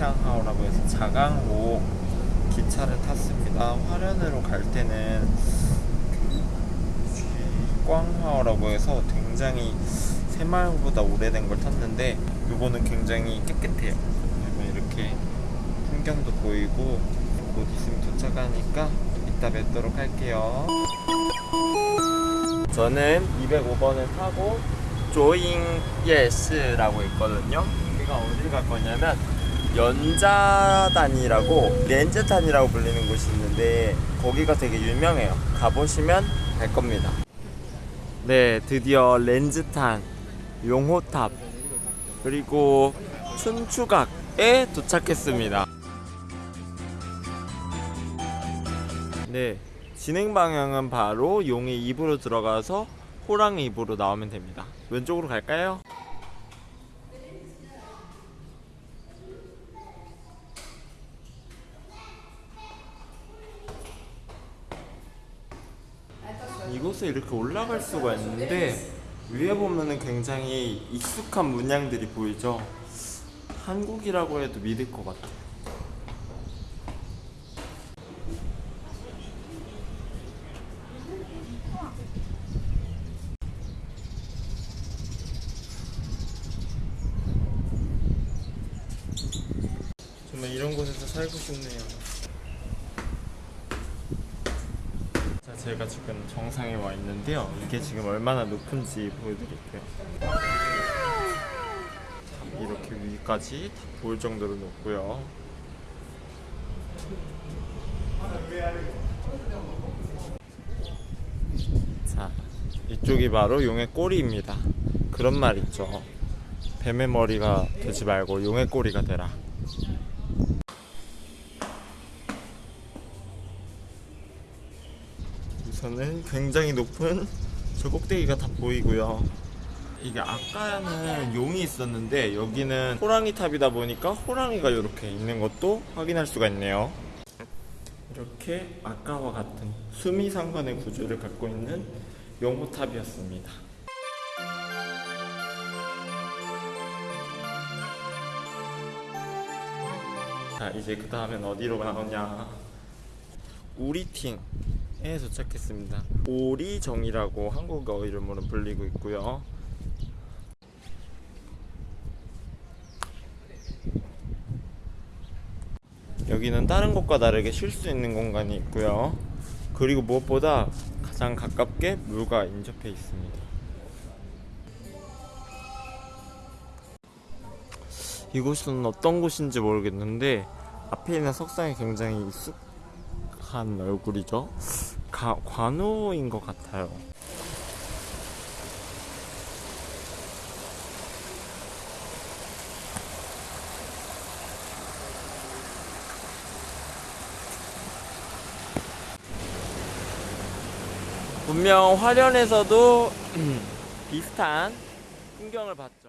칭하오라고 해서 자강호 기차를 탔습니다. 화련으로 갈 때는 꽝하오라고 해서 굉장히 새마을보다 오래된 걸 탔는데 이거는 굉장히 깨끗해요. 이렇게 풍경도 보이고 곧 있으면 도착하니까 이따 뵙도록 할게요. 저는 205번을 타고 조잉 예스라고 있거든요. 여기가 어디 갈 거냐면 연지담이라고 롄츠탄이라고 불리는 곳이 있는데 거기가 되게 유명해요. 가보시면 알 겁니다. 네, 드디어 롄츠탄, 용호탑, 그리고 춘추각에 도착했습니다. 네, 진행 방향은 바로 용의 입으로 들어가서 호랑이 입으로 나오면 됩니다. 왼쪽으로 갈까요? 이곳에 이렇게 올라갈 수가 있는데 위에 보면은 굉장히 익숙한 문양들이 보이죠. 한국이라고 해도 믿을 것 같아요. 정말 이런 곳에서 살고 싶네요. 자, 제가 지금 정상에 와 있는데요. 이게 지금 얼마나 높은지 보여드릴게요. 자, 이렇게 위까지 다 보일 정도로 높고요. 자, 이쪽이 바로 용의 꼬리입니다. 그런 말 있죠. 뱀의 머리가 되지 말고 용의 꼬리가 되라. 우선은 굉장히 높은 저 꼭대기가 다 보이고요. 이게 아까는 용이 있었는데 여기는 호랑이 탑이다 보니까 호랑이가 이렇게 있는 것도 확인할 수가 있네요. 이렇게 아까와 같은 수미상관의 구조를 갖고 있는 용호탑이었습니다. 자 이제 그 다음엔 어디로 나오냐 우리팅 에 도착했습니다. 오리정이라고 한국어 이름으로 불리고 있고요. 여기는 다른 곳과 다르게 쉴 수 있는 공간이 있고요. 그리고 무엇보다 가장 가깝게 물과 인접해 있습니다. 이곳은 어떤 곳인지 모르겠는데 앞에 있는 석상이 굉장히 한 얼굴이죠. 가, 관우인 것 같아요. 분명 화련에서도 비슷한 풍경을 봤죠.